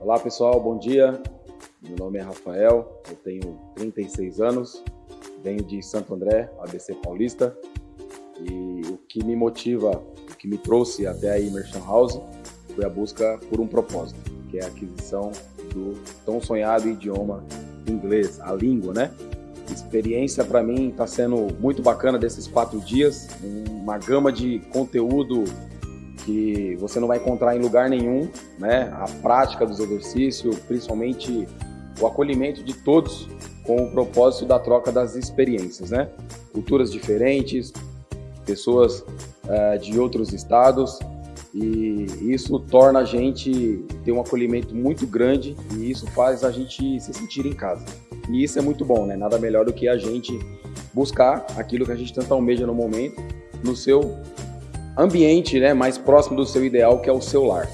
Olá pessoal, bom dia. Meu nome é Rafael, eu tenho 36 anos, venho de Santo André, ABC Paulista. E o que me motiva, o que me trouxe até a Immersion House foi a busca por um propósito, que é a aquisição do tão sonhado idioma inglês, a língua, né? Experiência para mim está sendo muito bacana desses quatro dias, uma gama de conteúdo que você não vai encontrar em lugar nenhum, né? A prática dos exercícios, principalmente o acolhimento de todos com o propósito da troca das experiências, né? Culturas diferentes, pessoas uh, de outros estados e isso torna a gente ter um acolhimento muito grande e isso faz a gente se sentir em casa. E isso é muito bom, né? Nada melhor do que a gente buscar aquilo que a gente tanto almeja no momento no seu ambiente né, mais próximo do seu ideal, que é o seu lar.